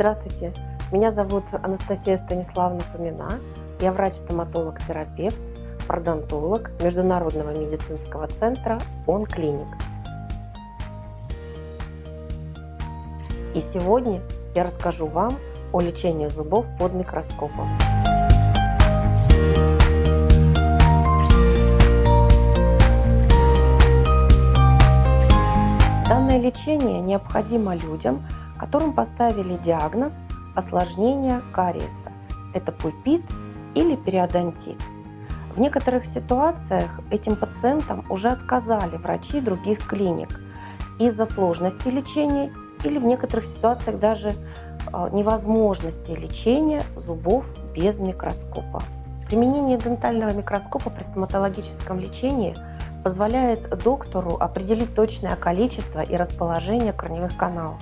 Здравствуйте, меня зовут Анастасия Станиславовна Фомина. Я врач-стоматолог-терапевт, пародонтолог Международного медицинского центра ОН-клиник. И сегодня я расскажу вам о лечении зубов под микроскопом. Данное лечение необходимо людям, которым поставили диагноз осложнения кариеса. Это пульпит или периодонтит. В некоторых ситуациях этим пациентам уже отказали врачи других клиник из-за сложности лечения или в некоторых ситуациях даже а, невозможности лечения зубов без микроскопа. Применение дентального микроскопа при стоматологическом лечении позволяет доктору определить точное количество и расположение корневых каналов,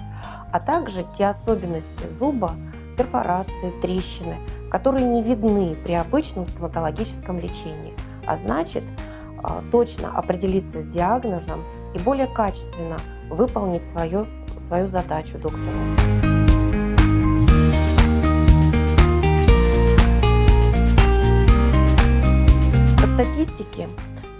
а также те особенности зуба, перфорации, трещины, которые не видны при обычном стоматологическом лечении, а значит а, точно определиться с диагнозом и более качественно выполнить свою, свою задачу доктору. Статистике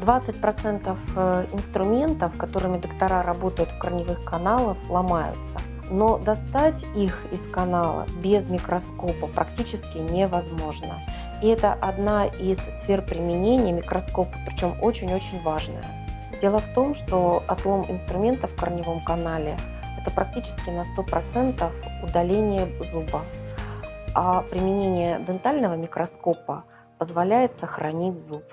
20% э, инструментов, которыми доктора работают в корневых каналах, ломаются но достать их из канала без микроскопа практически невозможно. И это одна из сфер применения микроскопа, причем очень-очень важная. Дело в том, что отлом инструмента в корневом канале – это практически на 100% удаление зуба, а применение дентального микроскопа позволяет сохранить зуб.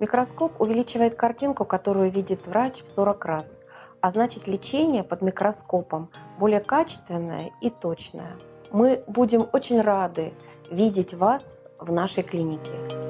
Микроскоп увеличивает картинку, которую видит врач в 40 раз, а значит лечение под микроскопом более качественное и точное. Мы будем очень рады видеть вас в нашей клинике.